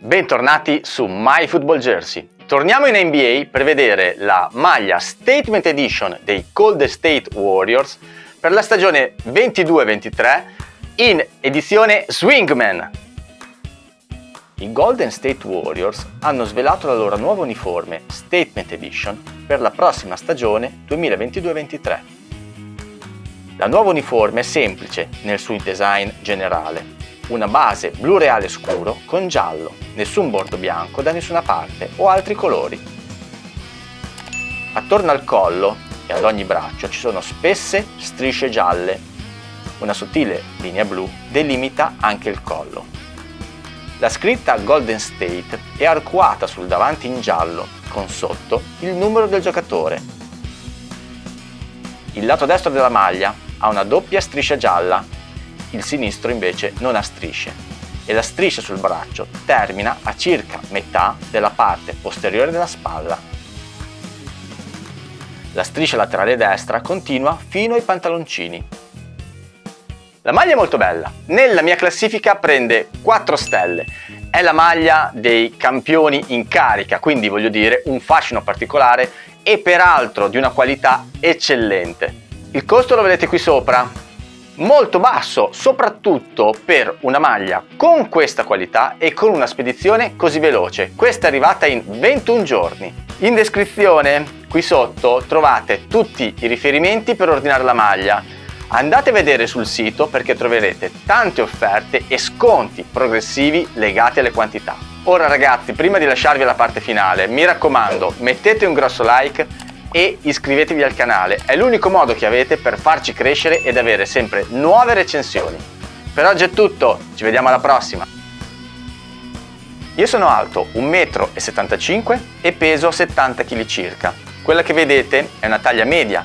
Bentornati su My Football Jersey. Torniamo in NBA per vedere la maglia Statement Edition dei Golden State Warriors per la stagione 22-23 in edizione Swingman. I Golden State Warriors hanno svelato la loro nuova uniforme Statement Edition per la prossima stagione 2022-23. La nuova uniforme è semplice nel suo design generale, una base blu reale scuro con giallo, nessun bordo bianco da nessuna parte o altri colori. Attorno al collo e ad ogni braccio ci sono spesse strisce gialle. Una sottile linea blu delimita anche il collo. La scritta Golden State è arcuata sul davanti in giallo, con sotto il numero del giocatore. Il lato destro della maglia ha una doppia striscia gialla il sinistro invece non ha strisce e la striscia sul braccio termina a circa metà della parte posteriore della spalla. La striscia laterale destra continua fino ai pantaloncini. La maglia è molto bella, nella mia classifica prende 4 stelle, è la maglia dei campioni in carica, quindi voglio dire un fascino particolare e peraltro di una qualità eccellente. Il costo lo vedete qui sopra, molto basso, soprattutto per una maglia con questa qualità e con una spedizione così veloce. Questa è arrivata in 21 giorni. In descrizione qui sotto trovate tutti i riferimenti per ordinare la maglia. Andate a vedere sul sito perché troverete tante offerte e sconti progressivi legati alle quantità. Ora ragazzi, prima di lasciarvi alla parte finale, mi raccomando, mettete un grosso like e iscrivetevi al canale, è l'unico modo che avete per farci crescere ed avere sempre nuove recensioni. Per oggi è tutto, ci vediamo alla prossima! Io sono alto 1,75 m e peso 70 kg circa. Quella che vedete è una taglia media